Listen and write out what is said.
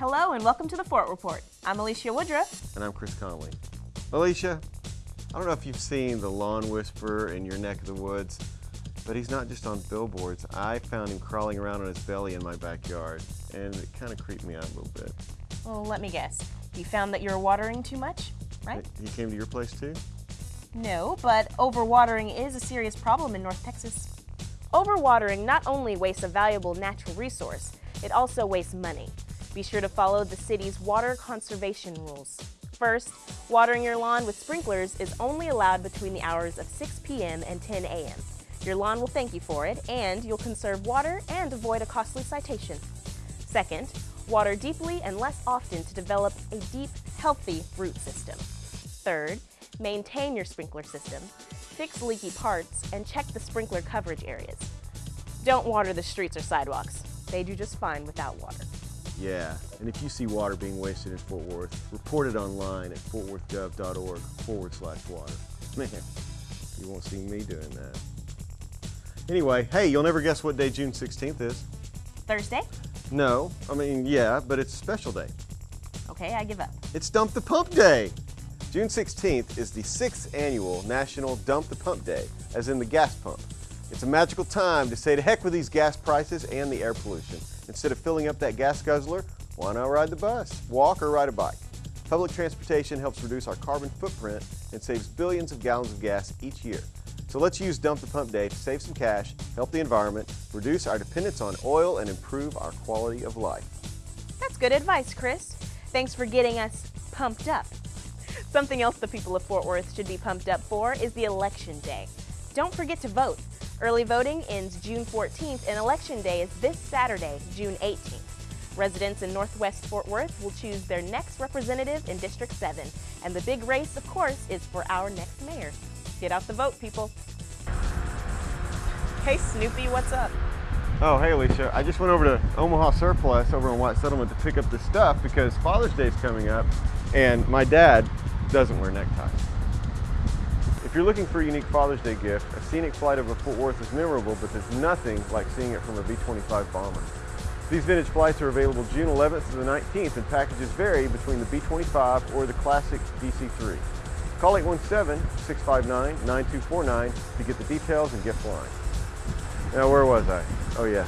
Hello and welcome to the Fort Report. I'm Alicia Woodruff. And I'm Chris Conley. Alicia, I don't know if you've seen the lawn whisperer in your neck of the woods, but he's not just on billboards. I found him crawling around on his belly in my backyard, and it kind of creeped me out a little bit. Well, let me guess. You found that you're watering too much, right? He came to your place too? No, but overwatering is a serious problem in North Texas. Overwatering not only wastes a valuable natural resource, it also wastes money. Be sure to follow the city's water conservation rules. First, watering your lawn with sprinklers is only allowed between the hours of 6 p.m. and 10 a.m. Your lawn will thank you for it, and you'll conserve water and avoid a costly citation. Second, water deeply and less often to develop a deep, healthy root system. Third, maintain your sprinkler system, fix leaky parts, and check the sprinkler coverage areas. Don't water the streets or sidewalks. They do just fine without water. Yeah, and if you see water being wasted in Fort Worth, report it online at fortworthgov.org forward slash water. Man, you won't see me doing that. Anyway, hey, you'll never guess what day June 16th is. Thursday? No, I mean, yeah, but it's a special day. Okay, I give up. It's Dump the Pump Day. June 16th is the sixth annual National Dump the Pump Day, as in the gas pump. It's a magical time to say to heck with these gas prices and the air pollution. Instead of filling up that gas guzzler, why not ride the bus, walk, or ride a bike? Public transportation helps reduce our carbon footprint and saves billions of gallons of gas each year. So let's use Dump the Pump Day to save some cash, help the environment, reduce our dependence on oil, and improve our quality of life. That's good advice, Chris. Thanks for getting us pumped up. Something else the people of Fort Worth should be pumped up for is the Election Day. Don't forget to vote. Early voting ends June 14th and Election Day is this Saturday, June 18th. Residents in Northwest Fort Worth will choose their next representative in District 7. And the big race, of course, is for our next mayor. Get out the vote, people. Hey, Snoopy, what's up? Oh, hey, Alicia. I just went over to Omaha Surplus over in White Settlement to pick up the stuff because Father's Day is coming up and my dad doesn't wear neckties. If you're looking for a unique Father's Day gift, a scenic flight over Fort Worth is memorable, but there's nothing like seeing it from a B-25 bomber. These vintage flights are available June 11th to the 19th and packages vary between the B-25 or the classic DC-3. Call 817-659-9249 to get the details and gift line. Now, where was I? Oh yeah,